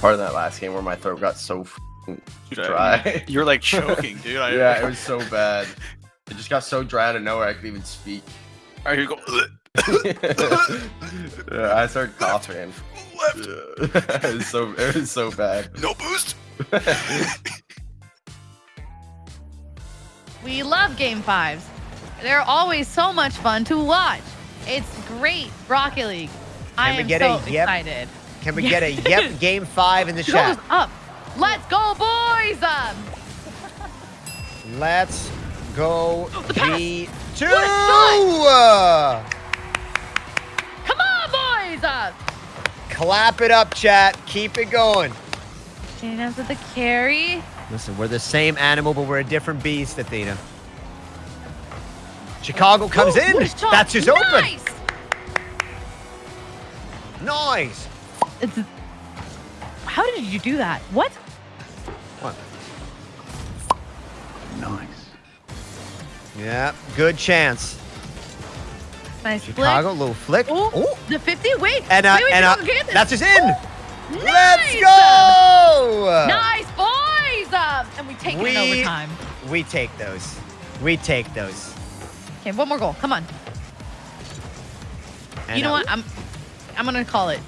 part of that last game where my throat got so dry. You're like choking, dude. I, yeah, it was so bad. It just got so dry out of nowhere I could even speak. All right, here you go. yeah, I started coughing. Left. it was so it was so bad. No boost. We love game fives. They're always so much fun to watch. It's great Rocket League. I am so a yep? excited. Can we get a yep game five in the Goes chat? up. Let's go, boys! Um, Let's go The pass. G2! What a Uh, come on, boys! Uh, Clap it up, chat. Keep it going. JKnaps with the carry. Listen, we're the same animal, but we're a different beast, Athena. Chicago comes Ooh, in. what a shot. That's just open. Nice! Nice. It's, how did you do that? What? What? Nice. Yeah, good chance. Nice Chicago, flick. little flick. Oh, the 50. Wait. And, uh, wait, wait, and no, uh, get this. that's just in. Nice! Let's go. Nice, boys! Um, and we take it in overtime. We take those. We take those. Okay, one more goal. Come on. And, you know uh, what? I'm I'm gonna call it.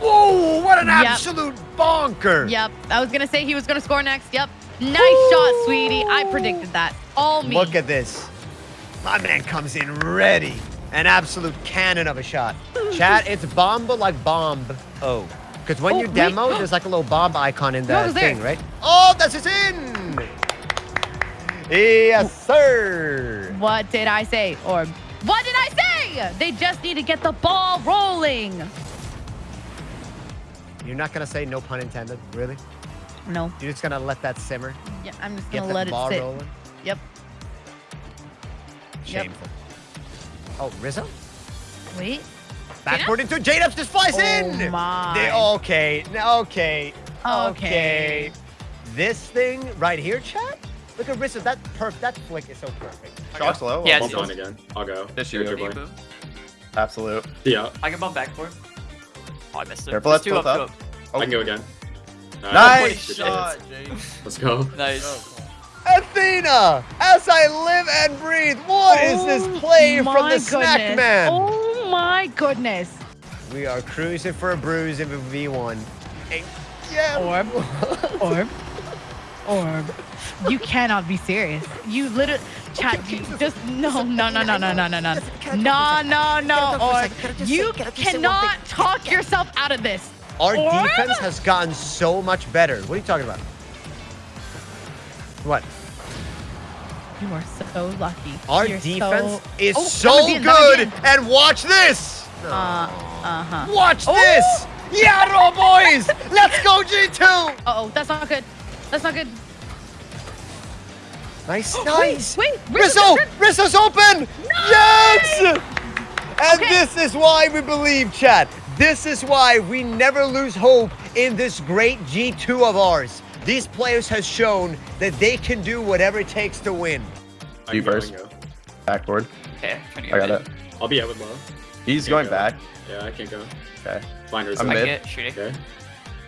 Whoa, what an Yep. absolute bonker. Yep. I was gonna say he was gonna score next. Yep. Nice shot, sweetie. I predicted that. All me. Look at this. My man comes in ready. An absolute cannon of a shot. Chat, it's bomba like bomb. Oh. Because when Oh, you wait. demo, there's like a little bomb icon in it the was there. thing, right? Oh, that's just in. Yes, sir. What did I say? Or what did I say? They just need to get the ball rolling. You're not going to say no pun intended, really? No. You're just going to let that simmer? Yeah, I'm just gonna the let it ball sit. rolling? Yep. Yep. Shameful. Oh, Rizzo? Wait. Backward into J-Dubs just flies Oh in. my. They- okay, okay, Okay. This thing right here, chat. Look at Rizzo. That perf. That flick is so perfect. Shots low. Yeah, I'll it's- bump Bump again. I'll go. This You're year. dribbling. Boom. Absolute. Yeah, I can bump back for him. Oh, I missed it. Careful, There's that's two up, up. up. I can go oh. again. Nice Good shot, hits. Jake. Let's go. Nice. Athena, as I live and breathe, What is oh this play Oh from my the Snack. Man? Oh my goodness. We are cruising for a bruise in V1. Hey, yeah. Orb. Orb. Orb. You cannot be serious. You literally, chat, you just, no, no, no, no, no, no, no, no. No, no, no, Orb. You cannot talk yourself out of this. Our defense has gotten so much better. What are you talking about? What? You are so lucky. Our You're defense so... is Oh, so that would be in, that would be good. And watch this. Uh, uh-huh. Watch Oh! this. Yarrow boys. Let's go G2. Uh-oh, that's not good. That's not good. Nice, nice. Wait, wait. Rizzo, Rizzo's open. Yes. And Okay. this is why we believe, Chad. This is why we never lose hope in this great G2 of ours. These players have shown that they can do whatever it takes to win. I You can go, I first. can go. Backboard. Okay, trying to I get got mid. it. I'll be out with low. He's going go. back. Yeah, I can't go. Okay. Finders. I'm I mid. get shooting. Okay.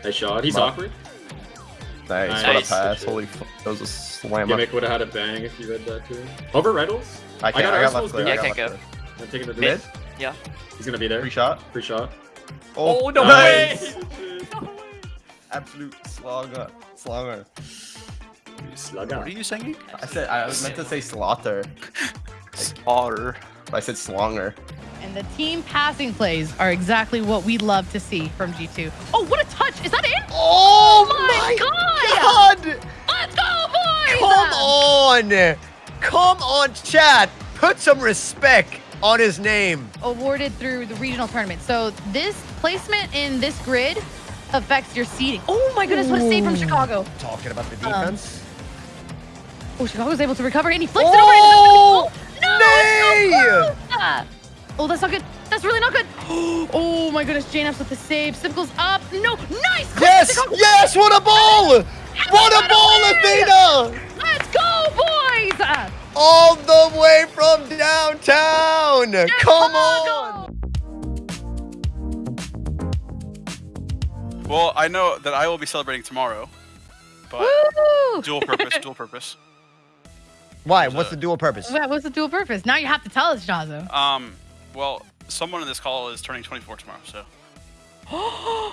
Nice shot. He's Come awkward. Nice. Nice. What a pass. Holy f that was a slam up. Gimmick would have had a bang if you read that too. Over Reynolds. I can't. got I got left clear. Yeah, I I got can't go. I'm taking the Mid? Yeah. He's gonna be there. Free shot. Free shot. Oh, oh no Nice. way! Absolute slogger. Slogger. Slugger. What are you singing? I said I was meant to say slaughter. Slaughter. but I said slonger. And the team passing plays are exactly what we love to see from G2. Oh, what a touch. Is that in? Oh, oh my God! Let's go, boys! Come on! Come on, chat! Put some respect on his name. Awarded through the regional tournament. So this placement in this grid affects your seeding. Oh my goodness, what a save from Chicago. Talking about the Um, defense. Oh, Chicago's able to recover and he flicks it over into Oh! No, Nay! so. Oh, that's not good. That's really not good. Oh my goodness, JKnaps with the save. Simcoe's up. No, nice. Yes! Yes! What a ball! What a ball, Athena! Let's go, boys. All the way from downtown! Come on! Chicago. Well, I know that I will be celebrating tomorrow, but Woo! dual purpose, dual purpose. Why? There's What's a- the dual purpose? What's the dual purpose? Now you have to tell us, Jazo. Um, well, someone in this call is turning 24 tomorrow, so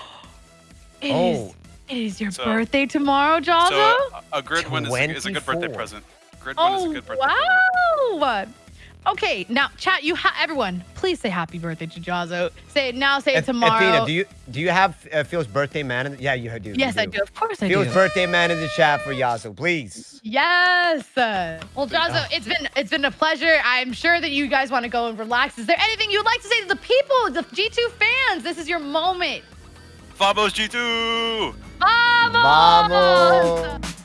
It is. Oh. It is your So- birthday tomorrow, Jazo. so a, a grid win is, a- is a good birthday 24. present. Grid win is a oh good birthday present. wow! Okay, now chat. You ha- everyone, please say happy birthday to Jazo. Say it now. Say it Ath- tomorrow. Athena, do you do you have uh, Phil's birthday man? In the, yeah, you do. yes, you I do. Of course, I Phil's do. birthday man in the chat for Yasu, please. Yes. Well, Jazo, it's been it's been a pleasure. I'm sure that you guys want to go and relax. Is there anything you'd like to say to the people, the G2 fans? This is your moment. Fabos G2! Vamos! Vamos.